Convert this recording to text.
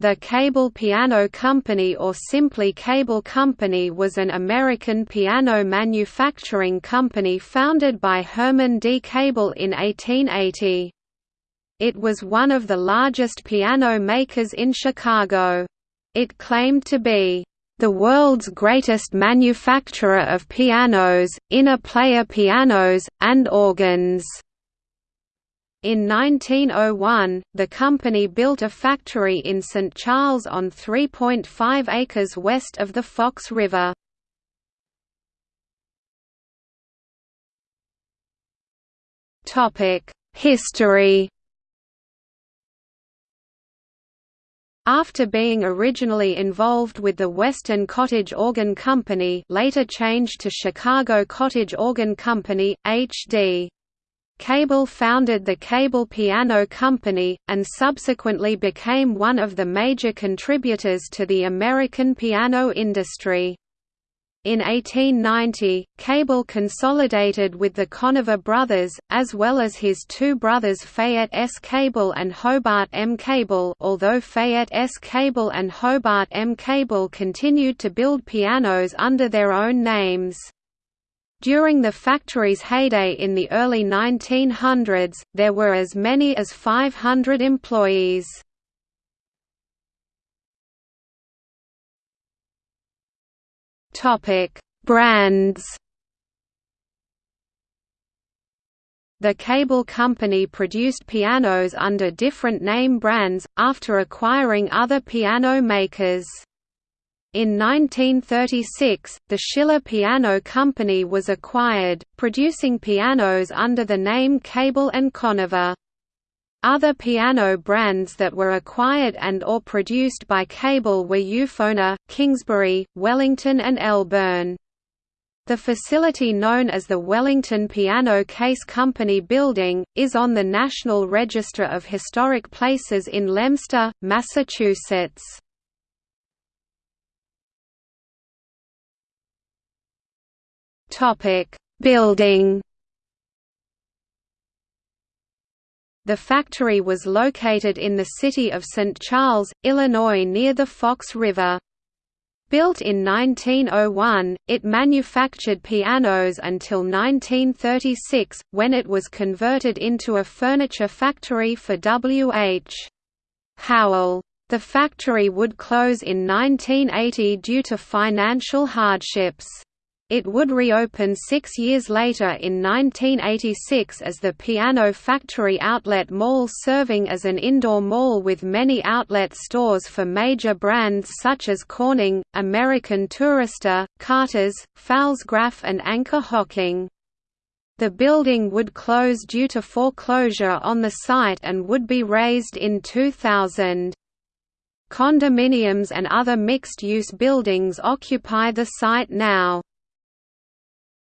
The Cable Piano Company or simply Cable Company was an American piano manufacturing company founded by Herman D. Cable in 1880. It was one of the largest piano makers in Chicago. It claimed to be the world's greatest manufacturer of pianos, inner player pianos, and organs. In 1901, the company built a factory in St. Charles on 3.5 acres west of the Fox River. History After being originally involved with the Western Cottage Organ Company later changed to Chicago Cottage Organ Company, H.D. Cable founded the Cable Piano Company, and subsequently became one of the major contributors to the American piano industry. In 1890, Cable consolidated with the Conover brothers, as well as his two brothers Fayette S. Cable and Hobart M. Cable although Fayette S. Cable and Hobart M. Cable continued to build pianos under their own names. During the factory's heyday in the early 1900s, there were as many as 500 employees. Brands The cable company produced pianos under different name brands, after acquiring other piano makers. In 1936, the Schiller Piano Company was acquired, producing pianos under the name Cable and Conover. Other piano brands that were acquired and or produced by Cable were Euphona, Kingsbury, Wellington and Elburn. The facility known as the Wellington Piano Case Company Building, is on the National Register of Historic Places in Leominster, Massachusetts. Topic: Building. The factory was located in the city of St. Charles, Illinois near the Fox River. Built in 1901, it manufactured pianos until 1936, when it was converted into a furniture factory for W. H. Howell. The factory would close in 1980 due to financial hardships. It would reopen six years later in 1986 as the Piano Factory Outlet Mall serving as an indoor mall with many outlet stores for major brands such as Corning, American Tourister, Carter's, Pfaltzgraff and Anchor Hocking. The building would close due to foreclosure on the site and would be razed in 2000. Condominiums and other mixed-use buildings occupy the site now.